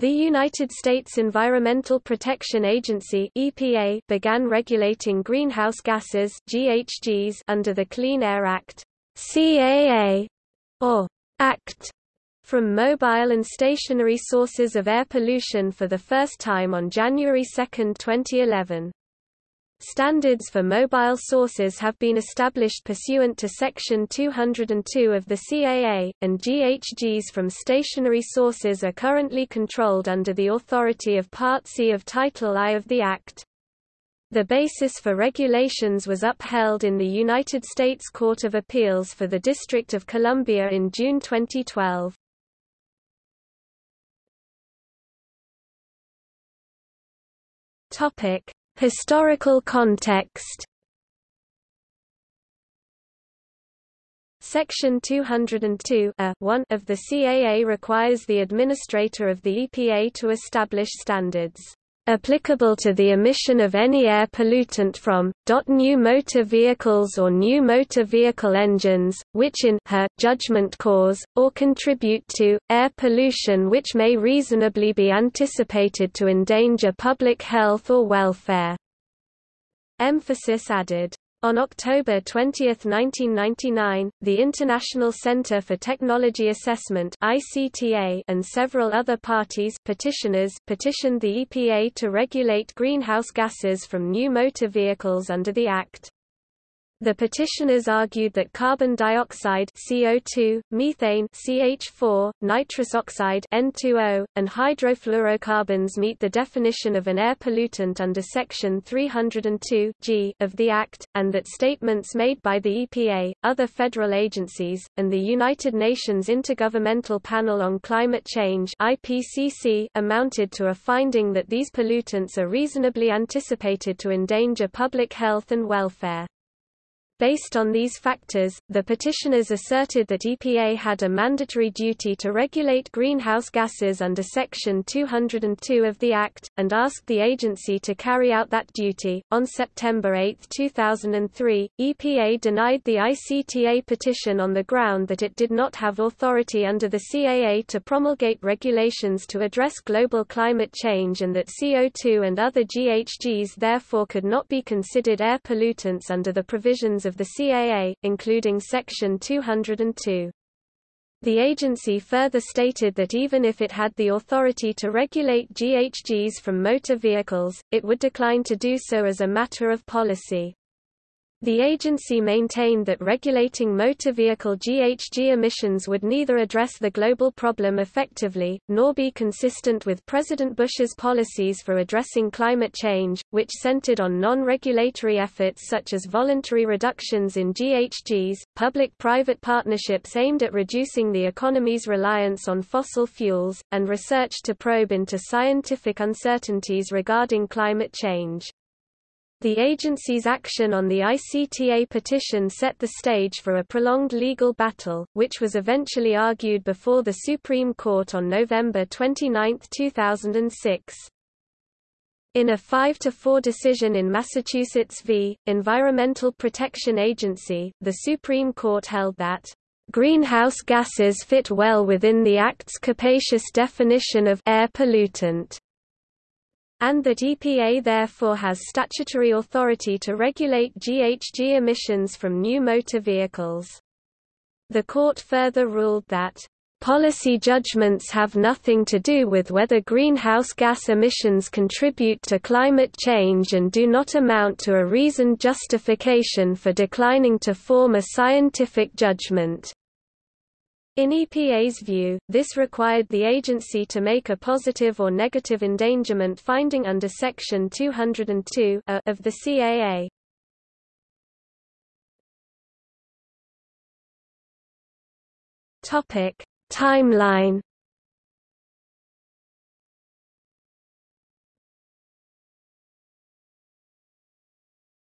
The United States Environmental Protection Agency (EPA) began regulating greenhouse gases (GHGs) under the Clean Air Act (CAA) or Act from mobile and stationary sources of air pollution for the first time on January 2, 2011. Standards for mobile sources have been established pursuant to Section 202 of the CAA, and GHGs from stationary sources are currently controlled under the authority of Part C of Title I of the Act. The basis for regulations was upheld in the United States Court of Appeals for the District of Columbia in June 2012. Topic: Historical context. Section 202 1 of the CAA requires the administrator of the EPA to establish standards applicable to the emission of any air pollutant from new motor vehicles or new motor vehicle engines, which in her judgment cause, or contribute to, air pollution which may reasonably be anticipated to endanger public health or welfare. Emphasis added on October 20, 1999, the International Center for Technology Assessment (ICTA) and several other parties petitioners petitioned the EPA to regulate greenhouse gases from new motor vehicles under the Act. The petitioners argued that carbon dioxide CO2, methane CH4, nitrous oxide N2O, and hydrofluorocarbons meet the definition of an air pollutant under Section 302 G of the Act, and that statements made by the EPA, other federal agencies, and the United Nations Intergovernmental Panel on Climate Change IPCC amounted to a finding that these pollutants are reasonably anticipated to endanger public health and welfare. Based on these factors, the petitioners asserted that EPA had a mandatory duty to regulate greenhouse gases under Section 202 of the Act, and asked the agency to carry out that duty. On September 8, 2003, EPA denied the ICTA petition on the ground that it did not have authority under the CAA to promulgate regulations to address global climate change and that CO2 and other GHGs therefore could not be considered air pollutants under the provisions of of the CAA, including Section 202. The agency further stated that even if it had the authority to regulate GHGs from motor vehicles, it would decline to do so as a matter of policy. The agency maintained that regulating motor vehicle GHG emissions would neither address the global problem effectively, nor be consistent with President Bush's policies for addressing climate change, which centered on non-regulatory efforts such as voluntary reductions in GHGs, public-private partnerships aimed at reducing the economy's reliance on fossil fuels, and research to probe into scientific uncertainties regarding climate change. The agency's action on the ICTA petition set the stage for a prolonged legal battle, which was eventually argued before the Supreme Court on November 29, 2006. In a 5-4 decision in Massachusetts v. Environmental Protection Agency, the Supreme Court held that greenhouse gases fit well within the Act's capacious definition of air pollutant and that EPA therefore has statutory authority to regulate GHG emissions from new motor vehicles. The court further ruled that Policy judgments have nothing to do with whether greenhouse gas emissions contribute to climate change and do not amount to a reasoned justification for declining to form a scientific judgment. In EPA's view, this required the agency to make a positive or negative endangerment finding under Section 202 of the CAA. Topic: Timeline.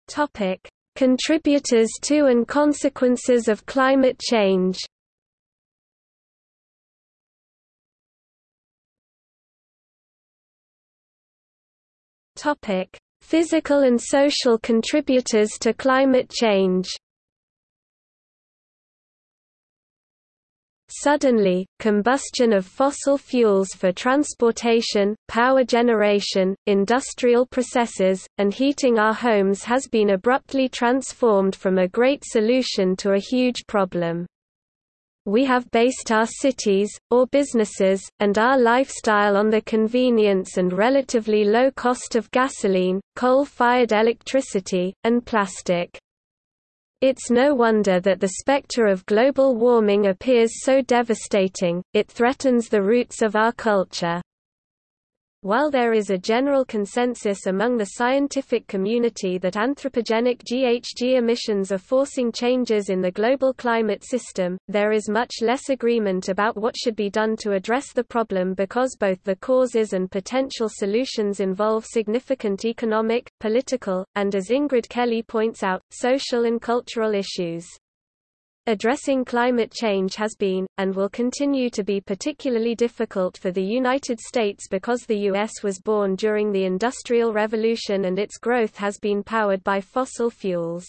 Topic: Contributors to and consequences of climate change. Topic: Physical and social contributors to climate change. Suddenly, combustion of fossil fuels for transportation, power generation, industrial processes, and heating our homes has been abruptly transformed from a great solution to a huge problem. We have based our cities, or businesses, and our lifestyle on the convenience and relatively low cost of gasoline, coal-fired electricity, and plastic. It's no wonder that the specter of global warming appears so devastating, it threatens the roots of our culture. While there is a general consensus among the scientific community that anthropogenic GHG emissions are forcing changes in the global climate system, there is much less agreement about what should be done to address the problem because both the causes and potential solutions involve significant economic, political, and as Ingrid Kelly points out, social and cultural issues. Addressing climate change has been, and will continue to be particularly difficult for the United States because the U.S. was born during the Industrial Revolution and its growth has been powered by fossil fuels.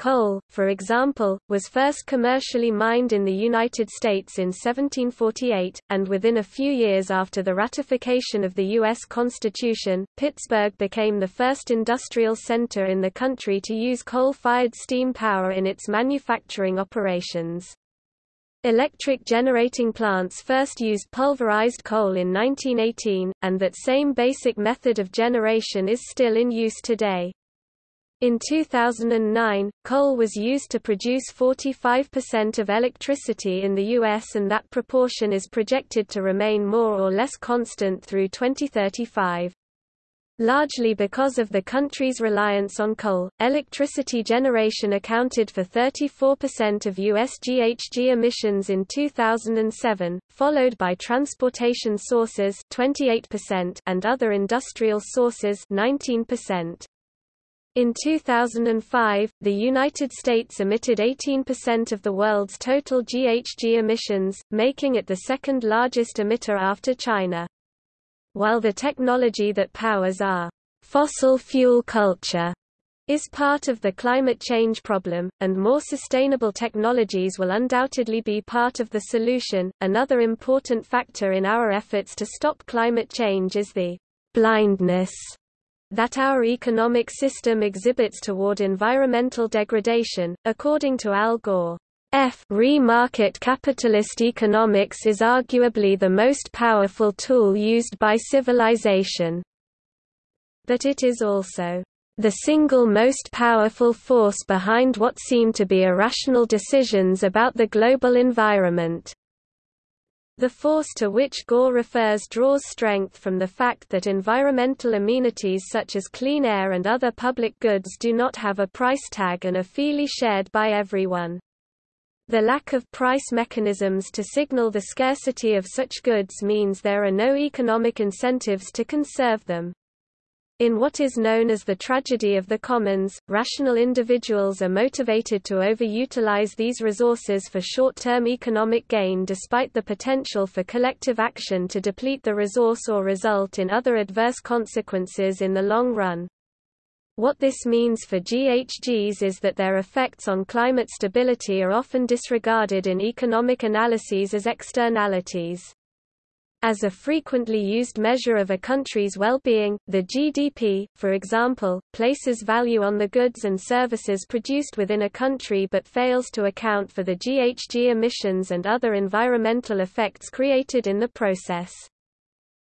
Coal, for example, was first commercially mined in the United States in 1748, and within a few years after the ratification of the U.S. Constitution, Pittsburgh became the first industrial center in the country to use coal-fired steam power in its manufacturing operations. Electric generating plants first used pulverized coal in 1918, and that same basic method of generation is still in use today. In 2009, coal was used to produce 45% of electricity in the U.S. and that proportion is projected to remain more or less constant through 2035. Largely because of the country's reliance on coal, electricity generation accounted for 34% of U.S. GHG emissions in 2007, followed by transportation sources 28% and other industrial sources 19%. In 2005, the United States emitted 18% of the world's total GHG emissions, making it the second largest emitter after China. While the technology that powers our fossil fuel culture is part of the climate change problem, and more sustainable technologies will undoubtedly be part of the solution. Another important factor in our efforts to stop climate change is the blindness that our economic system exhibits toward environmental degradation, according to Al Gore. F re-market capitalist economics is arguably the most powerful tool used by civilization. But it is also the single most powerful force behind what seem to be irrational decisions about the global environment. The force to which Gore refers draws strength from the fact that environmental amenities such as clean air and other public goods do not have a price tag and are freely shared by everyone. The lack of price mechanisms to signal the scarcity of such goods means there are no economic incentives to conserve them. In what is known as the tragedy of the commons, rational individuals are motivated to overutilize these resources for short-term economic gain despite the potential for collective action to deplete the resource or result in other adverse consequences in the long run. What this means for GHGs is that their effects on climate stability are often disregarded in economic analyses as externalities. As a frequently used measure of a country's well-being, the GDP, for example, places value on the goods and services produced within a country but fails to account for the GHG emissions and other environmental effects created in the process.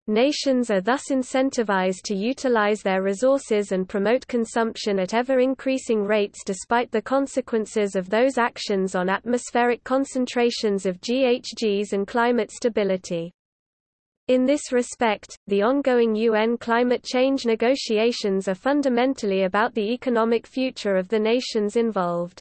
Nations are thus incentivized to utilize their resources and promote consumption at ever-increasing rates despite the consequences of those actions on atmospheric concentrations of GHGs and climate stability. In this respect, the ongoing UN climate change negotiations are fundamentally about the economic future of the nations involved.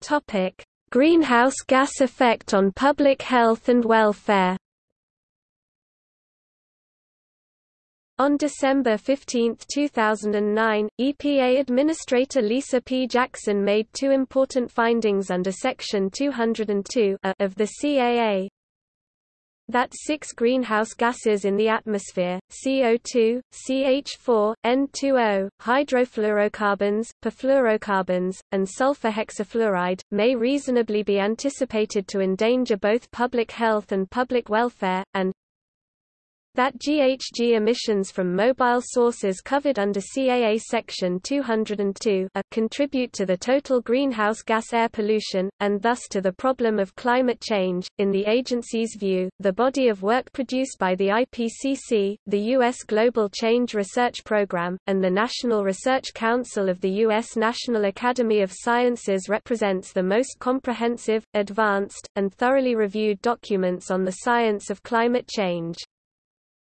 Topic: Greenhouse gas effect on public health and welfare. On December 15, 2009, EPA Administrator Lisa P. Jackson made two important findings under Section 202 of the CAA. that six greenhouse gases in the atmosphere, CO2, CH4, N2O, hydrofluorocarbons, perfluorocarbons, and sulfur hexafluoride, may reasonably be anticipated to endanger both public health and public welfare, and that GHG emissions from mobile sources covered under CAA Section 202 a, uh, contribute to the total greenhouse gas air pollution, and thus to the problem of climate change. In the agency's view, the body of work produced by the IPCC, the U.S. Global Change Research Program, and the National Research Council of the U.S. National Academy of Sciences represents the most comprehensive, advanced, and thoroughly reviewed documents on the science of climate change.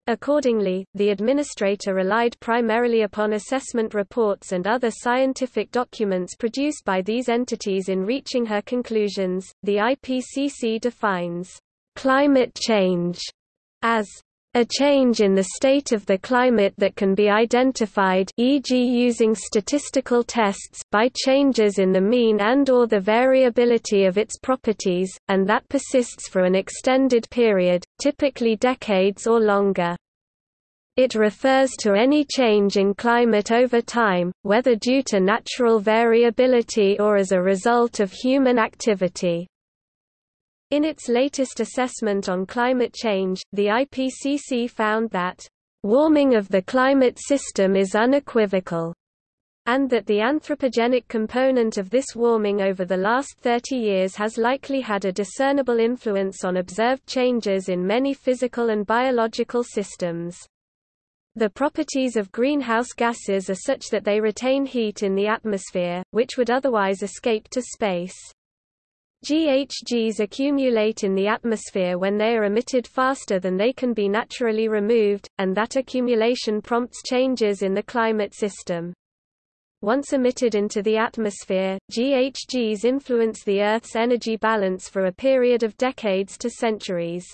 Accordingly, the administrator relied primarily upon assessment reports and other scientific documents produced by these entities in reaching her conclusions. The IPCC defines climate change as a change in the state of the climate that can be identified e.g. using statistical tests by changes in the mean and or the variability of its properties, and that persists for an extended period, typically decades or longer. It refers to any change in climate over time, whether due to natural variability or as a result of human activity. In its latest assessment on climate change, the IPCC found that, "...warming of the climate system is unequivocal." and that the anthropogenic component of this warming over the last 30 years has likely had a discernible influence on observed changes in many physical and biological systems. The properties of greenhouse gases are such that they retain heat in the atmosphere, which would otherwise escape to space. GHGs accumulate in the atmosphere when they are emitted faster than they can be naturally removed, and that accumulation prompts changes in the climate system. Once emitted into the atmosphere, GHGs influence the Earth's energy balance for a period of decades to centuries.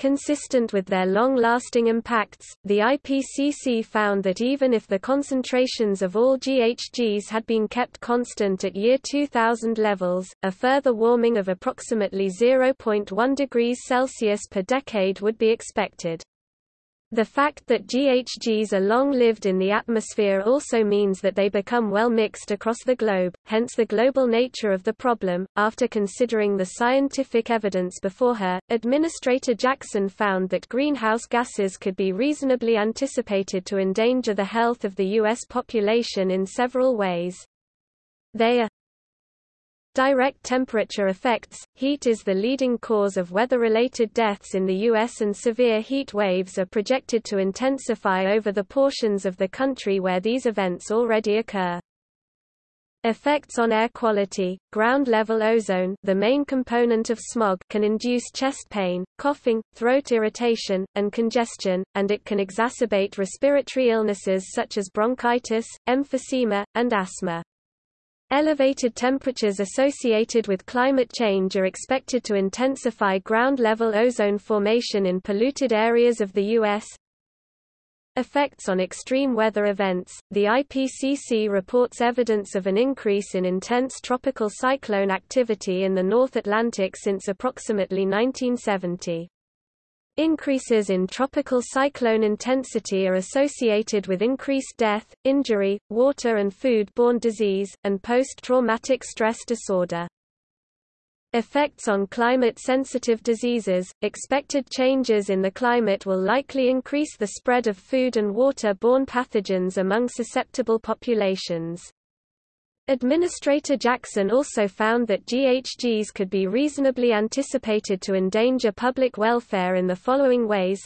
Consistent with their long-lasting impacts, the IPCC found that even if the concentrations of all GHGs had been kept constant at year 2000 levels, a further warming of approximately 0.1 degrees Celsius per decade would be expected. The fact that GHGs are long-lived in the atmosphere also means that they become well mixed across the globe, hence the global nature of the problem. After considering the scientific evidence before her, Administrator Jackson found that greenhouse gases could be reasonably anticipated to endanger the health of the U.S. population in several ways. They are Direct temperature effects – Heat is the leading cause of weather-related deaths in the U.S. and severe heat waves are projected to intensify over the portions of the country where these events already occur. Effects on air quality, ground-level ozone the main component of smog can induce chest pain, coughing, throat irritation, and congestion, and it can exacerbate respiratory illnesses such as bronchitis, emphysema, and asthma. Elevated temperatures associated with climate change are expected to intensify ground-level ozone formation in polluted areas of the U.S. Effects on extreme weather events The IPCC reports evidence of an increase in intense tropical cyclone activity in the North Atlantic since approximately 1970. Increases in tropical cyclone intensity are associated with increased death, injury, water and food-borne disease, and post-traumatic stress disorder. Effects on climate-sensitive diseases – Expected changes in the climate will likely increase the spread of food and water-borne pathogens among susceptible populations. Administrator Jackson also found that GHGs could be reasonably anticipated to endanger public welfare in the following ways.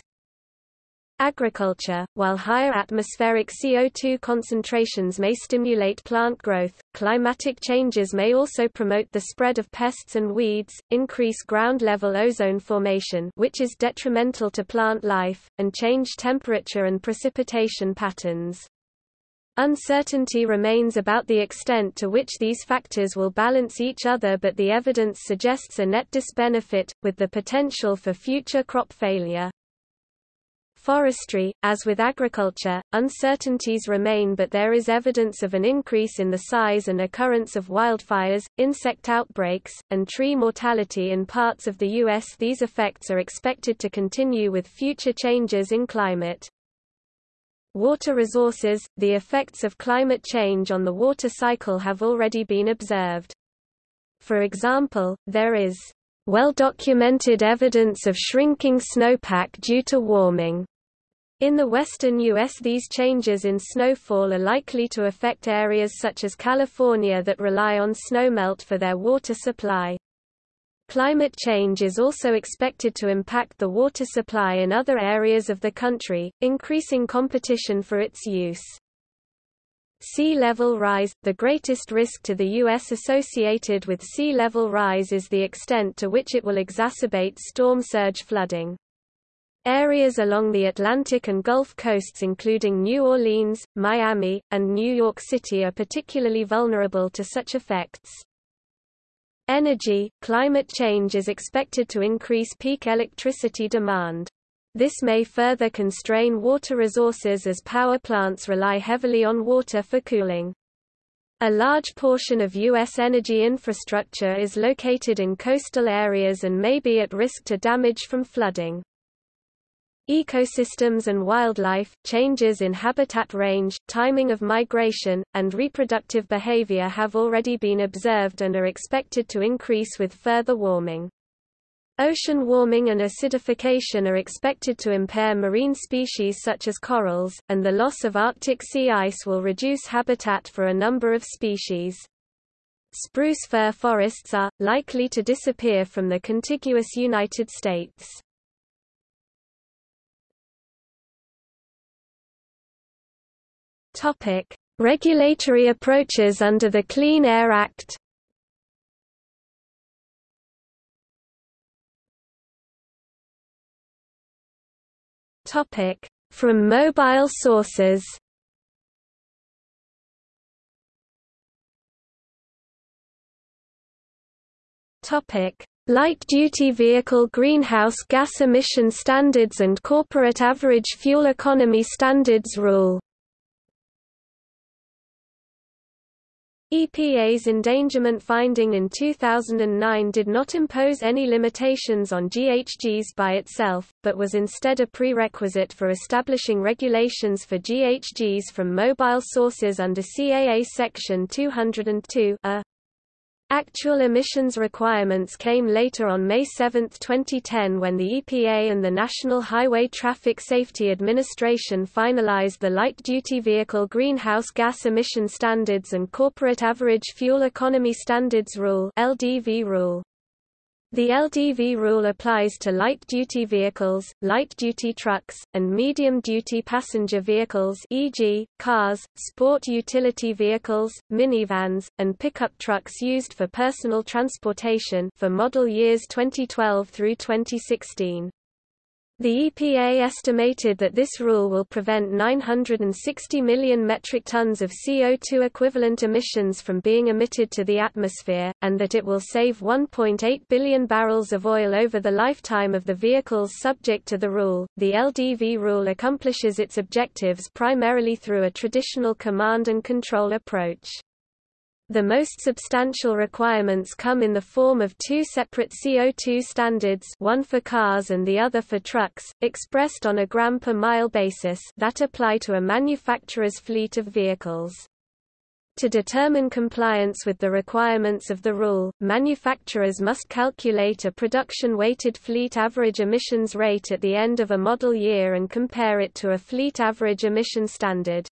Agriculture While higher atmospheric CO2 concentrations may stimulate plant growth, climatic changes may also promote the spread of pests and weeds, increase ground-level ozone formation which is detrimental to plant life, and change temperature and precipitation patterns. Uncertainty remains about the extent to which these factors will balance each other but the evidence suggests a net disbenefit, with the potential for future crop failure. forestry, as with agriculture, uncertainties remain but there is evidence of an increase in the size and occurrence of wildfires, insect outbreaks, and tree mortality in parts of the U.S. These effects are expected to continue with future changes in climate. Water resources – The effects of climate change on the water cycle have already been observed. For example, there is well-documented evidence of shrinking snowpack due to warming. In the western U.S. these changes in snowfall are likely to affect areas such as California that rely on snowmelt for their water supply. Climate change is also expected to impact the water supply in other areas of the country, increasing competition for its use. Sea level rise – The greatest risk to the U.S. associated with sea level rise is the extent to which it will exacerbate storm surge flooding. Areas along the Atlantic and Gulf coasts including New Orleans, Miami, and New York City are particularly vulnerable to such effects. Energy – Climate change is expected to increase peak electricity demand. This may further constrain water resources as power plants rely heavily on water for cooling. A large portion of U.S. energy infrastructure is located in coastal areas and may be at risk to damage from flooding. Ecosystems and wildlife, changes in habitat range, timing of migration, and reproductive behavior have already been observed and are expected to increase with further warming. Ocean warming and acidification are expected to impair marine species such as corals, and the loss of Arctic sea ice will reduce habitat for a number of species. Spruce fir forests are, likely to disappear from the contiguous United States. Regulatory approaches under the Clean Air Act Topic: From mobile sources. Topic: Light-duty vehicle greenhouse gas emission standards and corporate average fuel economy standards rule. EPA's endangerment finding in 2009 did not impose any limitations on GHGs by itself, but was instead a prerequisite for establishing regulations for GHGs from mobile sources under CAA Section 202 a. Actual emissions requirements came later on May 7, 2010 when the EPA and the National Highway Traffic Safety Administration finalized the Light-Duty Vehicle Greenhouse Gas Emission Standards and Corporate Average Fuel Economy Standards Rule LDV rule. The LDV rule applies to light-duty vehicles, light-duty trucks, and medium-duty passenger vehicles e.g., cars, sport utility vehicles, minivans, and pickup trucks used for personal transportation for model years 2012 through 2016. The EPA estimated that this rule will prevent 960 million metric tons of CO2 equivalent emissions from being emitted to the atmosphere, and that it will save 1.8 billion barrels of oil over the lifetime of the vehicles subject to the rule. The LDV rule accomplishes its objectives primarily through a traditional command and control approach. The most substantial requirements come in the form of two separate CO2 standards one for cars and the other for trucks, expressed on a gram per mile basis that apply to a manufacturer's fleet of vehicles. To determine compliance with the requirements of the rule, manufacturers must calculate a production-weighted fleet average emissions rate at the end of a model year and compare it to a fleet average emission standard.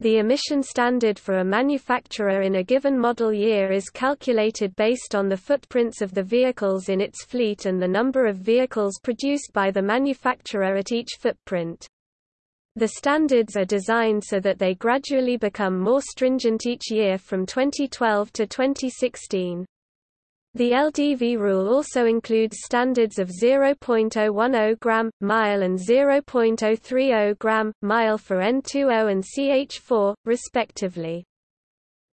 The emission standard for a manufacturer in a given model year is calculated based on the footprints of the vehicles in its fleet and the number of vehicles produced by the manufacturer at each footprint. The standards are designed so that they gradually become more stringent each year from 2012 to 2016. The LDV rule also includes standards of 0.010 gram mile and 0.030 gram mile for N20 and CH4, respectively.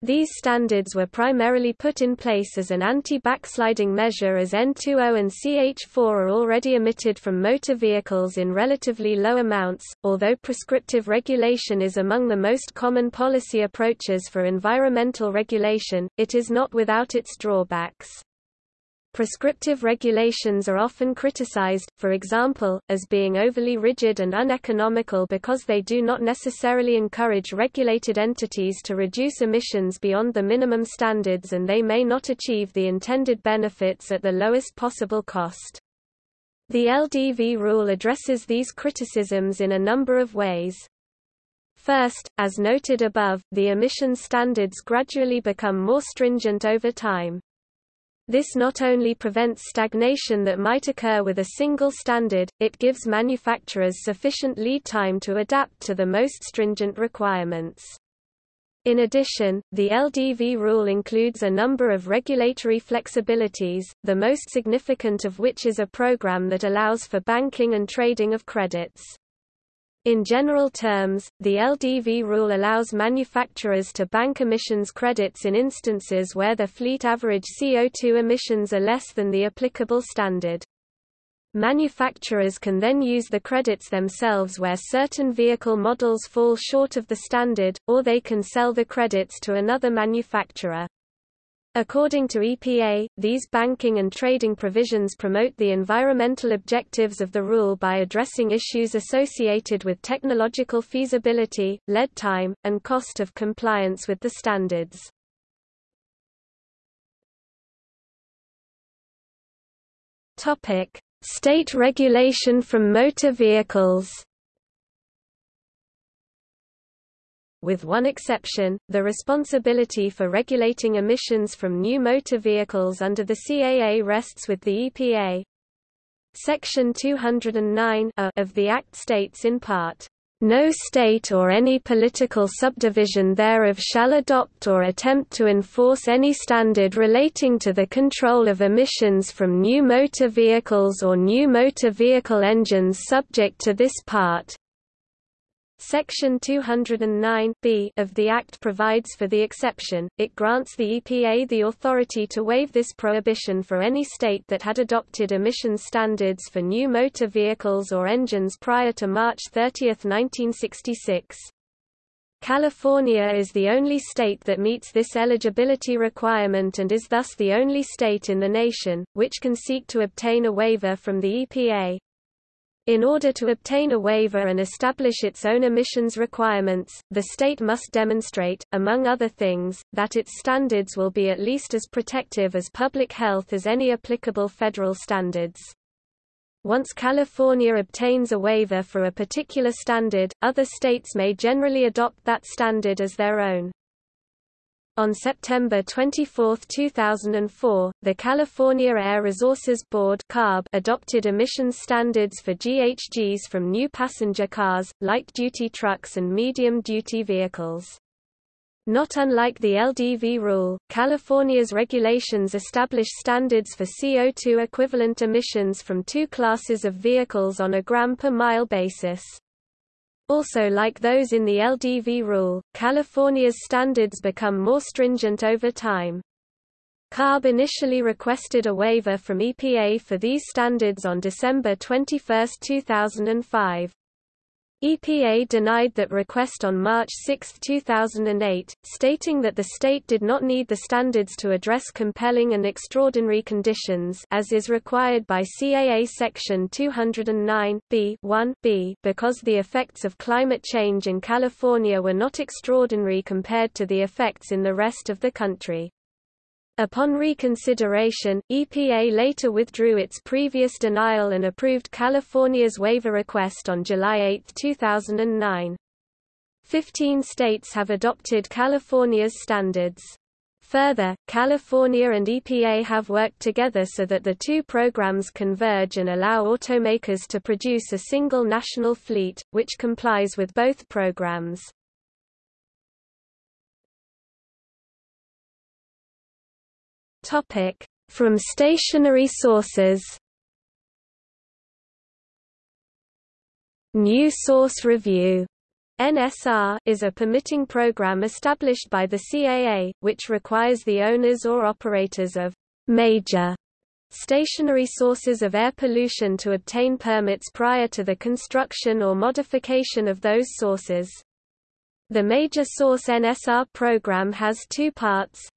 These standards were primarily put in place as an anti-backsliding measure as N2O and CH4 are already emitted from motor vehicles in relatively low amounts, although prescriptive regulation is among the most common policy approaches for environmental regulation, it is not without its drawbacks. Prescriptive regulations are often criticized, for example, as being overly rigid and uneconomical because they do not necessarily encourage regulated entities to reduce emissions beyond the minimum standards and they may not achieve the intended benefits at the lowest possible cost. The LDV rule addresses these criticisms in a number of ways. First, as noted above, the emission standards gradually become more stringent over time. This not only prevents stagnation that might occur with a single standard, it gives manufacturers sufficient lead time to adapt to the most stringent requirements. In addition, the LDV rule includes a number of regulatory flexibilities, the most significant of which is a program that allows for banking and trading of credits. In general terms, the LDV rule allows manufacturers to bank emissions credits in instances where their fleet average CO2 emissions are less than the applicable standard. Manufacturers can then use the credits themselves where certain vehicle models fall short of the standard, or they can sell the credits to another manufacturer. According to EPA, these banking and trading provisions promote the environmental objectives of the rule by addressing issues associated with technological feasibility, lead time, and cost of compliance with the standards. State regulation from motor vehicles with one exception, the responsibility for regulating emissions from new motor vehicles under the CAA rests with the EPA. Section 209 of the Act states in part, no state or any political subdivision thereof shall adopt or attempt to enforce any standard relating to the control of emissions from new motor vehicles or new motor vehicle engines subject to this part, Section 209 b of the Act provides for the exception, it grants the EPA the authority to waive this prohibition for any state that had adopted emissions standards for new motor vehicles or engines prior to March 30, 1966. California is the only state that meets this eligibility requirement and is thus the only state in the nation, which can seek to obtain a waiver from the EPA. In order to obtain a waiver and establish its own emissions requirements, the state must demonstrate, among other things, that its standards will be at least as protective as public health as any applicable federal standards. Once California obtains a waiver for a particular standard, other states may generally adopt that standard as their own. On September 24, 2004, the California Air Resources Board (CARB) adopted emissions standards for GHGs from new passenger cars, light-duty trucks and medium-duty vehicles. Not unlike the LDV rule, California's regulations establish standards for CO2 equivalent emissions from two classes of vehicles on a gram per mile basis. Also like those in the LDV rule, California's standards become more stringent over time. CARB initially requested a waiver from EPA for these standards on December 21, 2005. EPA denied that request on March 6, 2008, stating that the state did not need the standards to address compelling and extraordinary conditions as is required by CAA Section 209 b 1 b because the effects of climate change in California were not extraordinary compared to the effects in the rest of the country. Upon reconsideration, EPA later withdrew its previous denial and approved California's waiver request on July 8, 2009. Fifteen states have adopted California's standards. Further, California and EPA have worked together so that the two programs converge and allow automakers to produce a single national fleet, which complies with both programs. Topic: From stationary sources. New Source Review NSR is a permitting program established by the CAA, which requires the owners or operators of major stationary sources of air pollution to obtain permits prior to the construction or modification of those sources. The Major Source NSR program has two parts.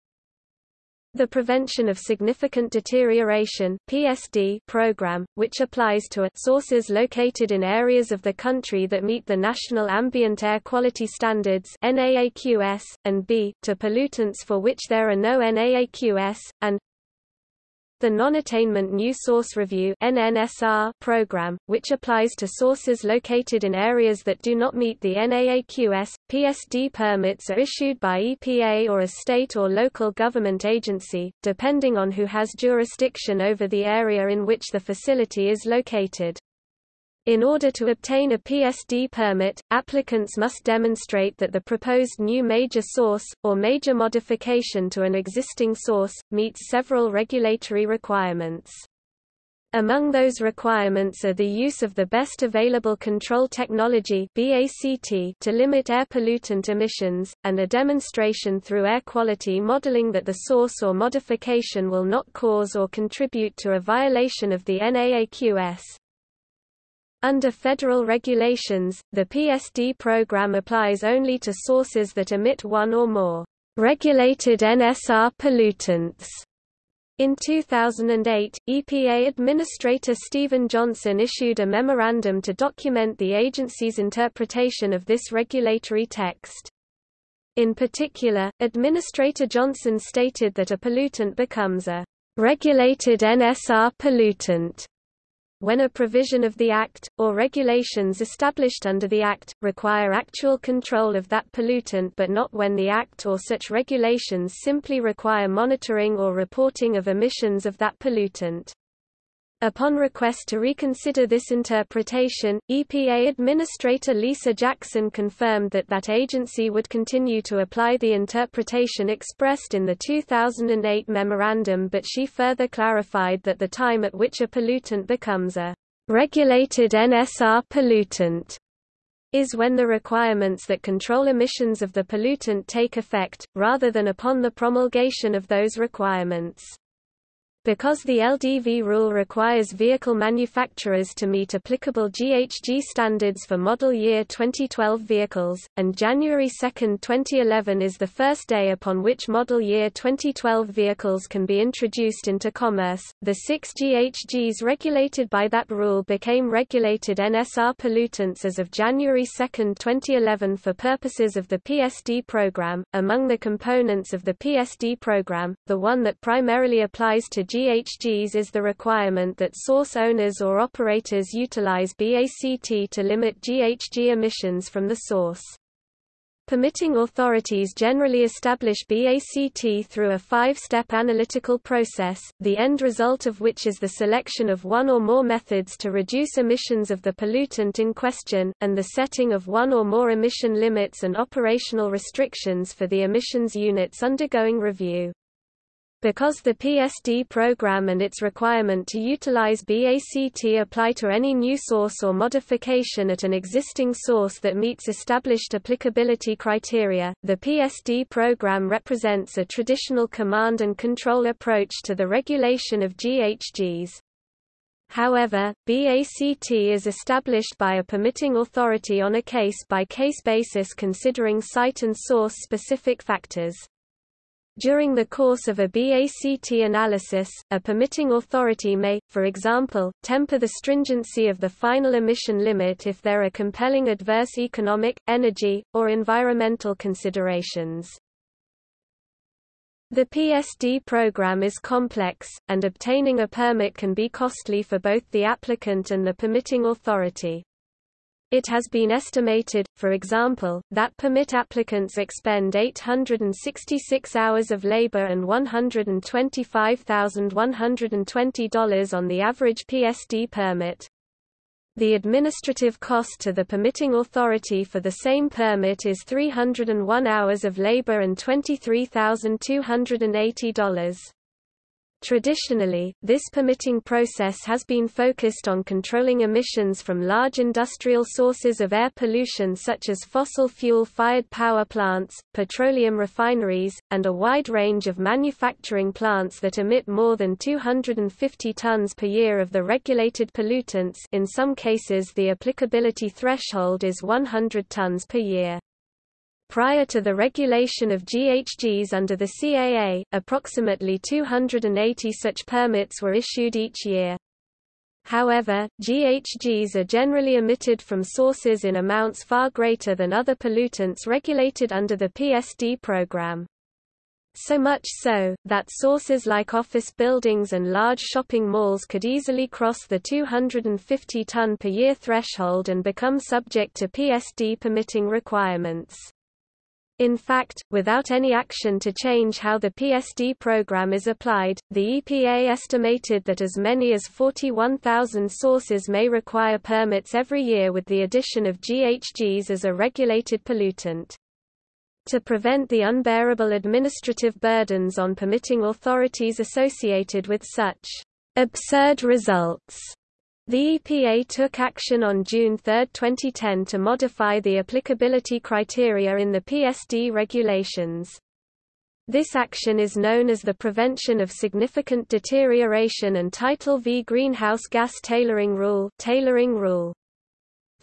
The Prevention of Significant Deterioration PSD program, which applies to sources located in areas of the country that meet the National Ambient Air Quality Standards NAAQS, and b, to pollutants for which there are no NAAQS, and the Non-Attainment New Source Review program, which applies to sources located in areas that do not meet the NAAQS, PSD permits are issued by EPA or a state or local government agency, depending on who has jurisdiction over the area in which the facility is located. In order to obtain a PSD permit, applicants must demonstrate that the proposed new major source, or major modification to an existing source, meets several regulatory requirements. Among those requirements are the use of the best available control technology to limit air pollutant emissions, and a demonstration through air quality modeling that the source or modification will not cause or contribute to a violation of the NAAQS. Under federal regulations, the PSD program applies only to sources that emit one or more regulated NSR pollutants. In 2008, EPA Administrator Stephen Johnson issued a memorandum to document the agency's interpretation of this regulatory text. In particular, Administrator Johnson stated that a pollutant becomes a regulated NSR pollutant when a provision of the Act, or regulations established under the Act, require actual control of that pollutant but not when the Act or such regulations simply require monitoring or reporting of emissions of that pollutant. Upon request to reconsider this interpretation, EPA Administrator Lisa Jackson confirmed that that agency would continue to apply the interpretation expressed in the 2008 memorandum but she further clarified that the time at which a pollutant becomes a regulated NSR pollutant is when the requirements that control emissions of the pollutant take effect, rather than upon the promulgation of those requirements. Because the LDV rule requires vehicle manufacturers to meet applicable GHG standards for model year 2012 vehicles, and January 2, 2011 is the first day upon which model year 2012 vehicles can be introduced into commerce, the six GHGs regulated by that rule became regulated NSR pollutants as of January 2, 2011 for purposes of the PSD program. Among the components of the PSD program, the one that primarily applies to GHGs is the requirement that source owners or operators utilize BACT to limit GHG emissions from the source. Permitting authorities generally establish BACT through a five-step analytical process, the end result of which is the selection of one or more methods to reduce emissions of the pollutant in question, and the setting of one or more emission limits and operational restrictions for the emissions units undergoing review. Because the PSD program and its requirement to utilize BACT apply to any new source or modification at an existing source that meets established applicability criteria, the PSD program represents a traditional command and control approach to the regulation of GHGs. However, BACT is established by a permitting authority on a case-by-case -case basis considering site and source-specific factors. During the course of a BACT analysis, a permitting authority may, for example, temper the stringency of the final emission limit if there are compelling adverse economic, energy, or environmental considerations. The PSD program is complex, and obtaining a permit can be costly for both the applicant and the permitting authority. It has been estimated, for example, that permit applicants expend 866 hours of labor and $125,120 on the average PSD permit. The administrative cost to the permitting authority for the same permit is 301 hours of labor and $23,280. Traditionally, this permitting process has been focused on controlling emissions from large industrial sources of air pollution such as fossil fuel-fired power plants, petroleum refineries, and a wide range of manufacturing plants that emit more than 250 tons per year of the regulated pollutants in some cases the applicability threshold is 100 tons per year. Prior to the regulation of GHGs under the CAA, approximately 280 such permits were issued each year. However, GHGs are generally emitted from sources in amounts far greater than other pollutants regulated under the PSD program. So much so, that sources like office buildings and large shopping malls could easily cross the 250 ton per year threshold and become subject to PSD permitting requirements. In fact, without any action to change how the PSD program is applied, the EPA estimated that as many as 41,000 sources may require permits every year with the addition of GHGs as a regulated pollutant. To prevent the unbearable administrative burdens on permitting authorities associated with such absurd results, the EPA took action on June 3, 2010 to modify the applicability criteria in the PSD regulations. This action is known as the Prevention of Significant Deterioration and Title V Greenhouse Gas Tailoring Rule, tailoring rule.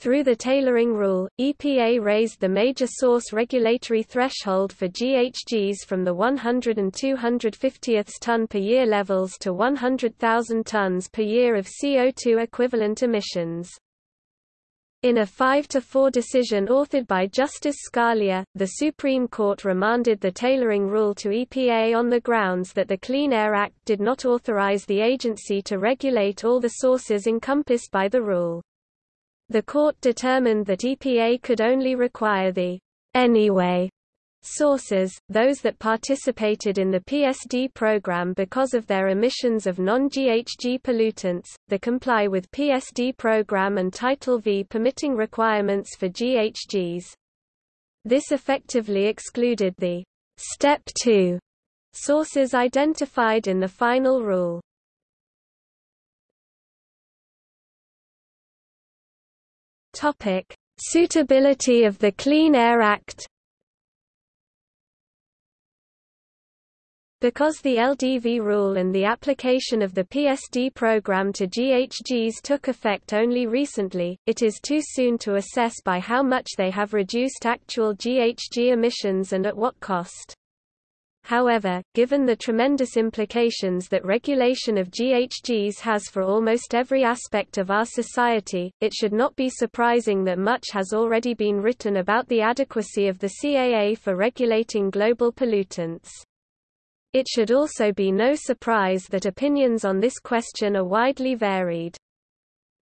Through the tailoring rule, EPA raised the major source regulatory threshold for GHGs from the 100 and 250th ton per year levels to 100,000 tons per year of CO2 equivalent emissions. In a 5-4 decision authored by Justice Scalia, the Supreme Court remanded the tailoring rule to EPA on the grounds that the Clean Air Act did not authorize the agency to regulate all the sources encompassed by the rule. The court determined that EPA could only require the anyway sources, those that participated in the PSD program because of their emissions of non-GHG pollutants, the comply with PSD program and Title V permitting requirements for GHGs. This effectively excluded the Step 2 sources identified in the final rule. Topic: Suitability of the Clean Air Act Because the LDV rule and the application of the PSD program to GHGs took effect only recently, it is too soon to assess by how much they have reduced actual GHG emissions and at what cost. However, given the tremendous implications that regulation of GHGs has for almost every aspect of our society, it should not be surprising that much has already been written about the adequacy of the CAA for regulating global pollutants. It should also be no surprise that opinions on this question are widely varied.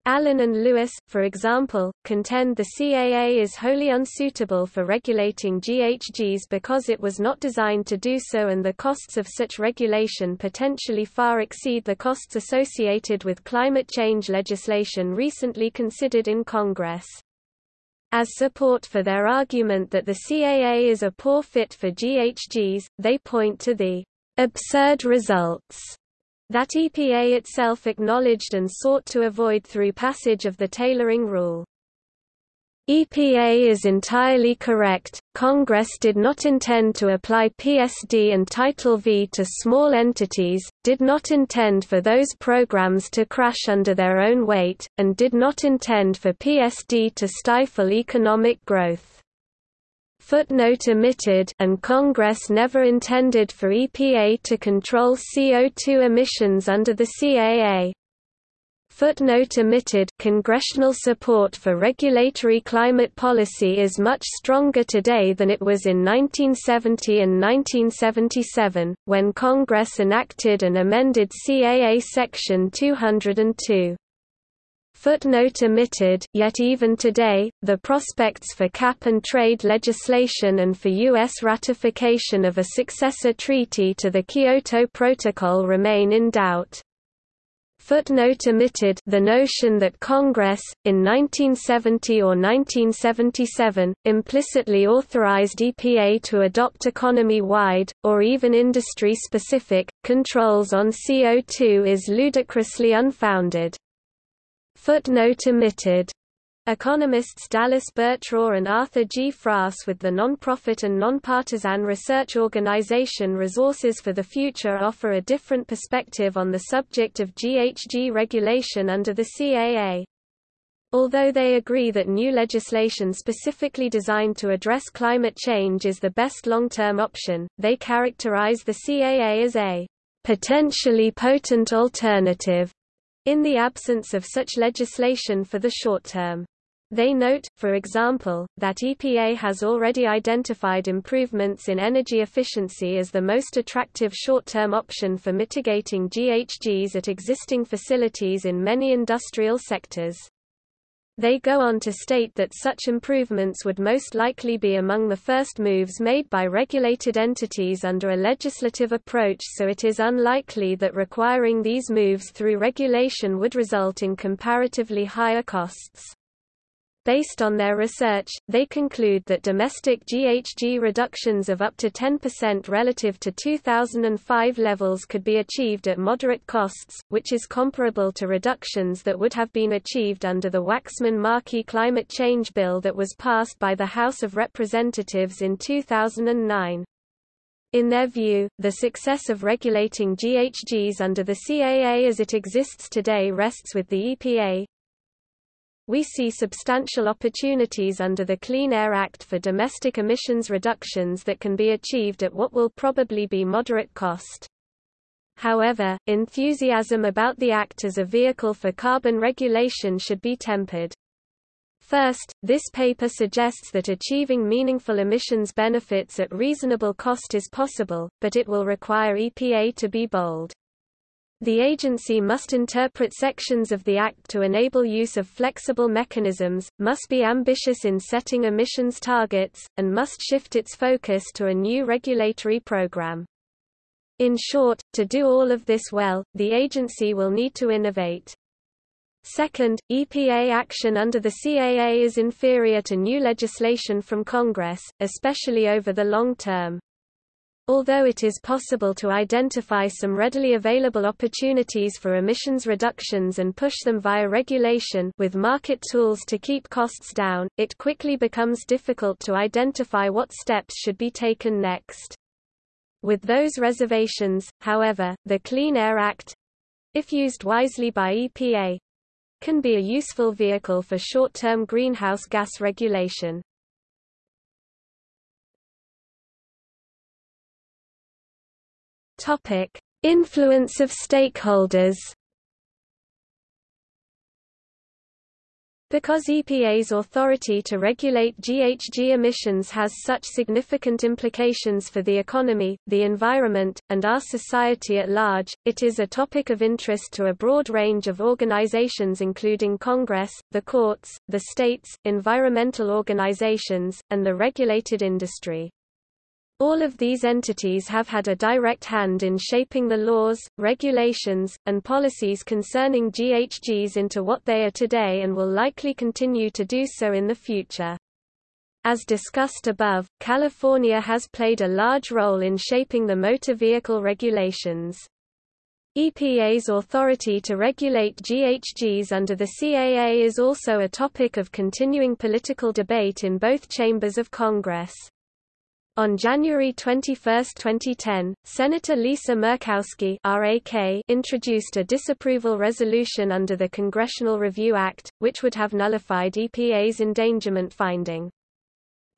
Allen and Lewis, for example, contend the CAA is wholly unsuitable for regulating GHGs because it was not designed to do so and the costs of such regulation potentially far exceed the costs associated with climate change legislation recently considered in Congress. As support for their argument that the CAA is a poor fit for GHGs, they point to the absurd results that EPA itself acknowledged and sought to avoid through passage of the tailoring rule. EPA is entirely correct, Congress did not intend to apply PSD and Title V to small entities, did not intend for those programs to crash under their own weight, and did not intend for PSD to stifle economic growth footnote omitted and Congress never intended for EPA to control CO2 emissions under the CAA. Footnote omitted Congressional support for regulatory climate policy is much stronger today than it was in 1970 and 1977, when Congress enacted and amended CAA Section 202. Footnote omitted, yet even today, the prospects for cap-and-trade legislation and for U.S. ratification of a successor treaty to the Kyoto Protocol remain in doubt. Footnote omitted the notion that Congress, in 1970 or 1977, implicitly authorized EPA to adopt economy-wide, or even industry-specific, controls on CO2 is ludicrously unfounded. Footnote omitted Economists Dallas Burtraw and Arthur G. Fraas with the nonprofit and nonpartisan research organization Resources for the Future offer a different perspective on the subject of GHG regulation under the CAA. Although they agree that new legislation specifically designed to address climate change is the best long-term option, they characterize the CAA as a potentially potent alternative in the absence of such legislation for the short term. They note, for example, that EPA has already identified improvements in energy efficiency as the most attractive short-term option for mitigating GHGs at existing facilities in many industrial sectors. They go on to state that such improvements would most likely be among the first moves made by regulated entities under a legislative approach so it is unlikely that requiring these moves through regulation would result in comparatively higher costs. Based on their research, they conclude that domestic GHG reductions of up to 10% relative to 2005 levels could be achieved at moderate costs, which is comparable to reductions that would have been achieved under the Waxman-Markey climate change bill that was passed by the House of Representatives in 2009. In their view, the success of regulating GHGs under the CAA as it exists today rests with the EPA, we see substantial opportunities under the Clean Air Act for domestic emissions reductions that can be achieved at what will probably be moderate cost. However, enthusiasm about the Act as a vehicle for carbon regulation should be tempered. First, this paper suggests that achieving meaningful emissions benefits at reasonable cost is possible, but it will require EPA to be bold. The agency must interpret sections of the Act to enable use of flexible mechanisms, must be ambitious in setting emissions targets, and must shift its focus to a new regulatory program. In short, to do all of this well, the agency will need to innovate. Second, EPA action under the CAA is inferior to new legislation from Congress, especially over the long term. Although it is possible to identify some readily available opportunities for emissions reductions and push them via regulation with market tools to keep costs down, it quickly becomes difficult to identify what steps should be taken next. With those reservations, however, the Clean Air Act if used wisely by EPA can be a useful vehicle for short-term greenhouse gas regulation. Topic: Influence of stakeholders. Because EPA's authority to regulate GHG emissions has such significant implications for the economy, the environment, and our society at large, it is a topic of interest to a broad range of organizations including Congress, the courts, the states, environmental organizations, and the regulated industry. All of these entities have had a direct hand in shaping the laws, regulations, and policies concerning GHGs into what they are today and will likely continue to do so in the future. As discussed above, California has played a large role in shaping the motor vehicle regulations. EPA's authority to regulate GHGs under the CAA is also a topic of continuing political debate in both chambers of Congress. On January 21, 2010, Senator Lisa Murkowski introduced a disapproval resolution under the Congressional Review Act, which would have nullified EPA's endangerment finding.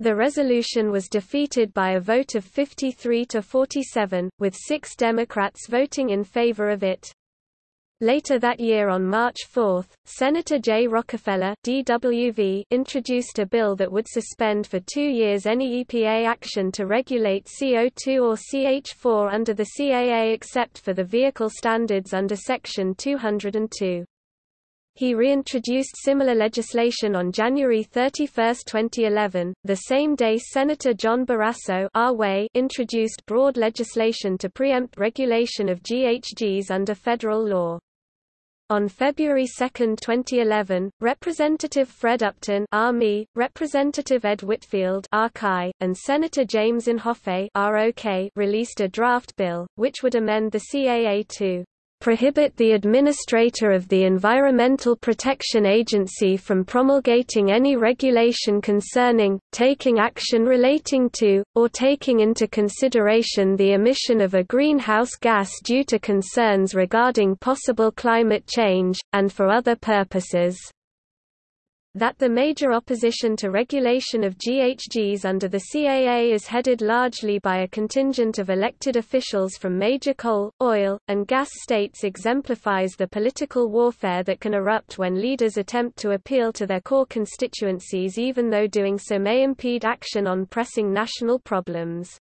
The resolution was defeated by a vote of 53 to 47, with six Democrats voting in favor of it. Later that year on March 4, Senator Jay Rockefeller DWV introduced a bill that would suspend for two years any EPA action to regulate CO2 or CH4 under the CAA except for the vehicle standards under Section 202. He reintroduced similar legislation on January 31, 2011, the same day Senator John Barrasso introduced broad legislation to preempt regulation of GHGs under federal law. On February 2, 2011, Representative Fred Upton Army, Representative Ed Whitfield RCI, and Senator James Inhofe ROK released a draft bill, which would amend the CAA to prohibit the administrator of the Environmental Protection Agency from promulgating any regulation concerning, taking action relating to, or taking into consideration the emission of a greenhouse gas due to concerns regarding possible climate change, and for other purposes that the major opposition to regulation of GHGs under the CAA is headed largely by a contingent of elected officials from major coal, oil, and gas states exemplifies the political warfare that can erupt when leaders attempt to appeal to their core constituencies even though doing so may impede action on pressing national problems.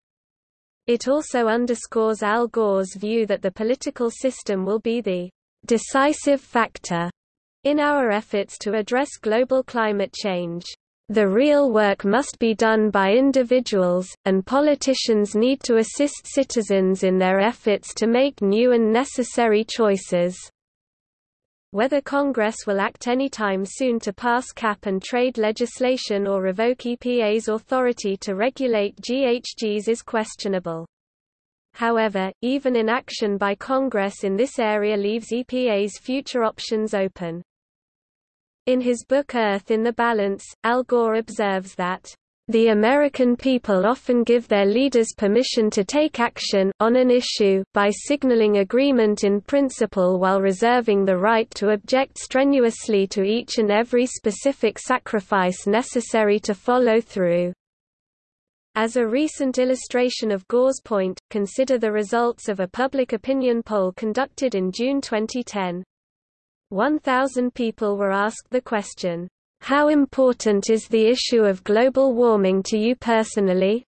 It also underscores Al Gore's view that the political system will be the decisive factor in our efforts to address global climate change, the real work must be done by individuals, and politicians need to assist citizens in their efforts to make new and necessary choices. Whether Congress will act any time soon to pass cap and trade legislation or revoke EPA's authority to regulate GHGs is questionable. However, even inaction by Congress in this area leaves EPA's future options open. In his book Earth in the Balance, Al Gore observes that the American people often give their leaders permission to take action on an issue by signaling agreement in principle while reserving the right to object strenuously to each and every specific sacrifice necessary to follow through. As a recent illustration of Gore's point, consider the results of a public opinion poll conducted in June 2010. 1,000 people were asked the question, "'How important is the issue of global warming to you personally?'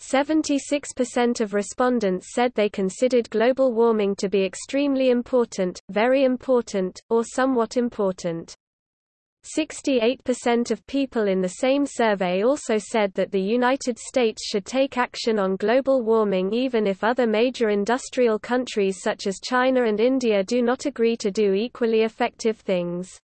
76% of respondents said they considered global warming to be extremely important, very important, or somewhat important. 68% of people in the same survey also said that the United States should take action on global warming even if other major industrial countries such as China and India do not agree to do equally effective things.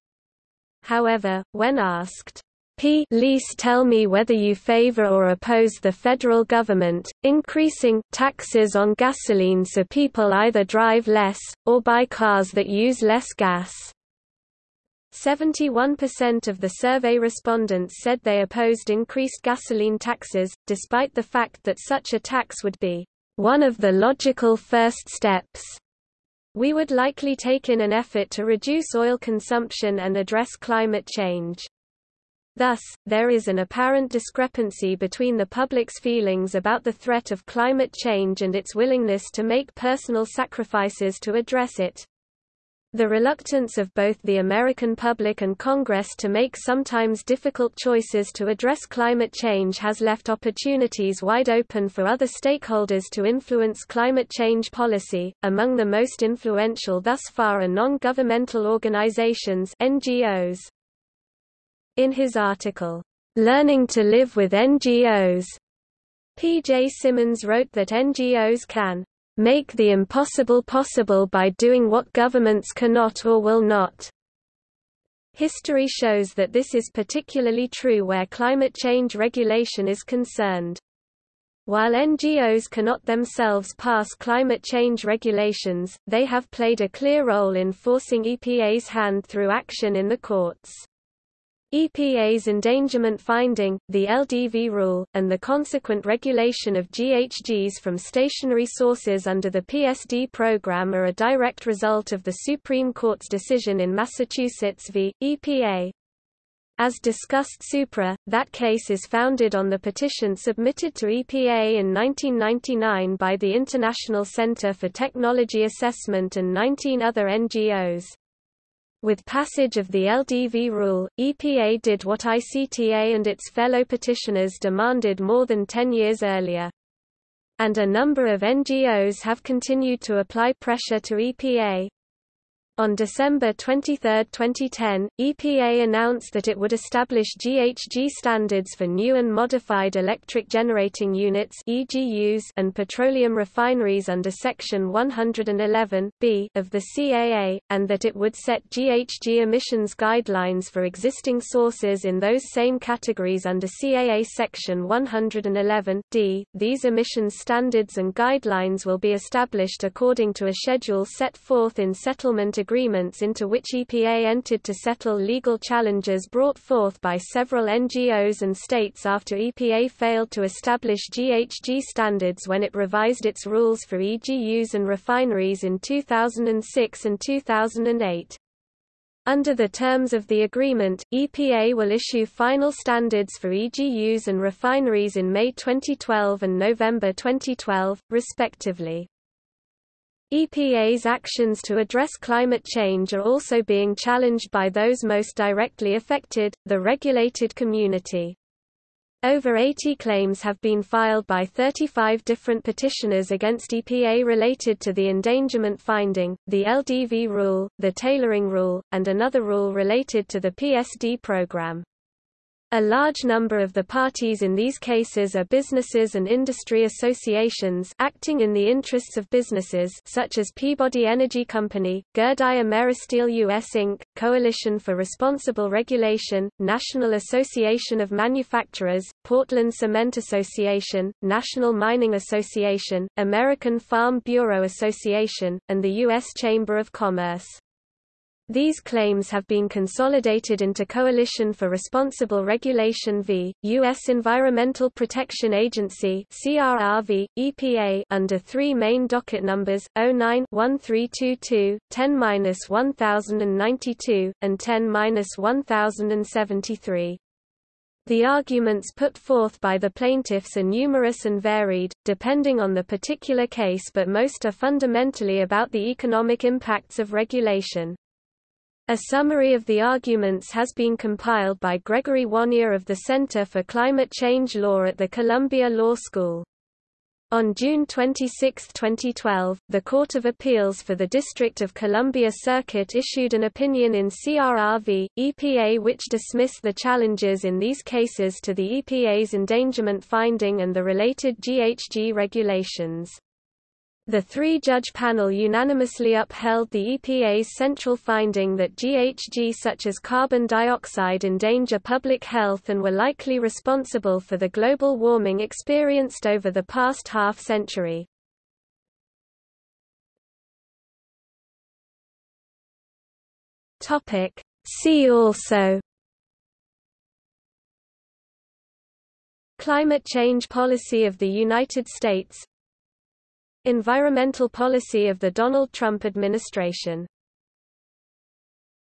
However, when asked, Please tell me whether you favor or oppose the federal government, increasing taxes on gasoline so people either drive less, or buy cars that use less gas. 71% of the survey respondents said they opposed increased gasoline taxes, despite the fact that such a tax would be one of the logical first steps. We would likely take in an effort to reduce oil consumption and address climate change. Thus, there is an apparent discrepancy between the public's feelings about the threat of climate change and its willingness to make personal sacrifices to address it. The reluctance of both the American public and Congress to make sometimes difficult choices to address climate change has left opportunities wide open for other stakeholders to influence climate change policy. Among the most influential thus far are non-governmental organizations (NGOs). In his article, Learning to Live with NGOs, P.J. Simmons wrote that NGOs can make the impossible possible by doing what governments cannot or will not. History shows that this is particularly true where climate change regulation is concerned. While NGOs cannot themselves pass climate change regulations, they have played a clear role in forcing EPA's hand through action in the courts. EPA's endangerment finding, the LDV rule, and the consequent regulation of GHGs from stationary sources under the PSD program are a direct result of the Supreme Court's decision in Massachusetts v. EPA. As discussed supra, that case is founded on the petition submitted to EPA in 1999 by the International Center for Technology Assessment and 19 other NGOs. With passage of the LDV rule, EPA did what ICTA and its fellow petitioners demanded more than 10 years earlier. And a number of NGOs have continued to apply pressure to EPA. On December 23, 2010, EPA announced that it would establish GHG standards for new and modified electric generating units (EGUs) and petroleum refineries under Section 111 (b) of the CAA, and that it would set GHG emissions guidelines for existing sources in those same categories under CAA Section 111 (d). These emissions standards and guidelines will be established according to a schedule set forth in settlement agreements into which EPA entered to settle legal challenges brought forth by several NGOs and states after EPA failed to establish GHG standards when it revised its rules for EGUs and refineries in 2006 and 2008. Under the terms of the agreement, EPA will issue final standards for EGUs and refineries in May 2012 and November 2012, respectively. EPA's actions to address climate change are also being challenged by those most directly affected, the regulated community. Over 80 claims have been filed by 35 different petitioners against EPA related to the endangerment finding, the LDV rule, the tailoring rule, and another rule related to the PSD program. A large number of the parties in these cases are businesses and industry associations acting in the interests of businesses such as Peabody Energy Company, Gerdau Ameristeel US Inc., Coalition for Responsible Regulation, National Association of Manufacturers, Portland Cement Association, National Mining Association, American Farm Bureau Association, and the U.S. Chamber of Commerce. These claims have been consolidated into Coalition for Responsible Regulation v. U.S. Environmental Protection Agency CRRV, EPA under three main docket numbers, 09-1322, 10-1092, and 10-1073. The arguments put forth by the plaintiffs are numerous and varied, depending on the particular case but most are fundamentally about the economic impacts of regulation. A summary of the arguments has been compiled by Gregory Wannier of the Center for Climate Change Law at the Columbia Law School. On June 26, 2012, the Court of Appeals for the District of Columbia Circuit issued an opinion in CRRV, EPA which dismissed the challenges in these cases to the EPA's endangerment finding and the related GHG regulations. The three-judge panel unanimously upheld the EPA's central finding that GHG such as carbon dioxide endanger public health and were likely responsible for the global warming experienced over the past half-century. See also Climate change policy of the United States Environmental policy of the Donald Trump administration